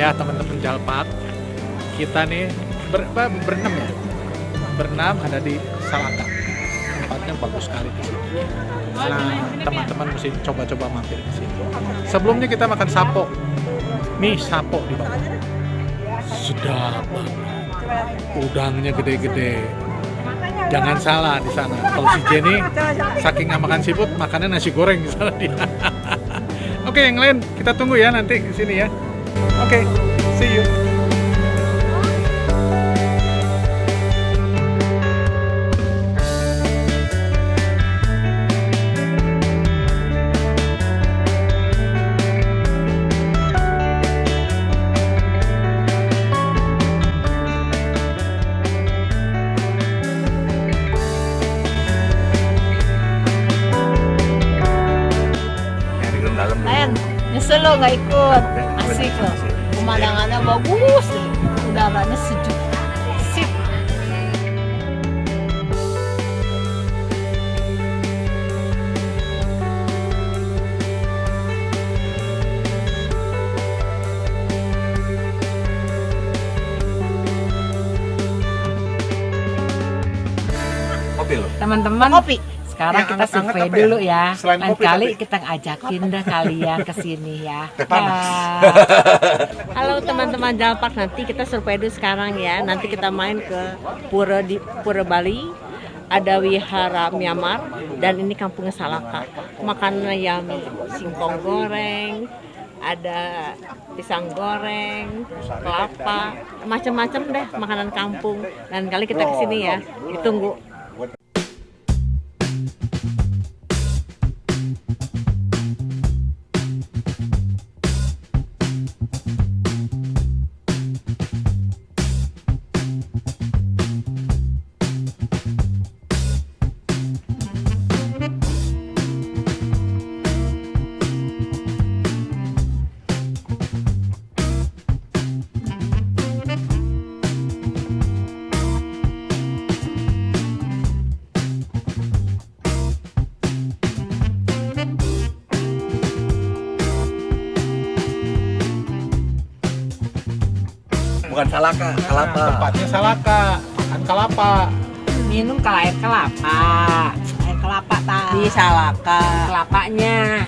Ya teman-teman Jalpat, kita nih ber, apa, berenam ya, berenam ada di Salaka. Tempatnya bagus sekali di sini. Nah teman-teman mesti coba-coba mampir ke sini. Sebelumnya kita makan sapo, nih sapo di bawah. Sedap. Udangnya gede-gede. Jangan salah di sana. Kalau si Jenny saking nggak makan siput, makannya nasi goreng di sana dia. Oke, yang lain kita tunggu ya nanti ke sini ya. Oke, see you. Lo nggak ikut. Asik loh. Pemandangannya bagus, udaranya sejuk. Sip. kopi loh. Teman-teman, Kopi. Sekarang Yang kita survei ya? dulu ya. Selain Lain kopi, kali tapi- kita ngajakin dah kalian ke sini ya. Halo teman-teman Jalpak, nanti kita survei dulu sekarang ya. Nanti kita main ke Pura di Pura Bali. Ada wihara Myanmar dan ini kampungnya Salaka. Makanannya yummy, singkong goreng, ada pisang goreng, kelapa, macam-macam deh makanan kampung. Dan kali kita ke sini ya, ditunggu. Bukan salaka, kelapa. Tempatnya Salaka, makan kalapa. Minum kalau air kelapa. Air kelapa tak. Di salaka. Kelapanya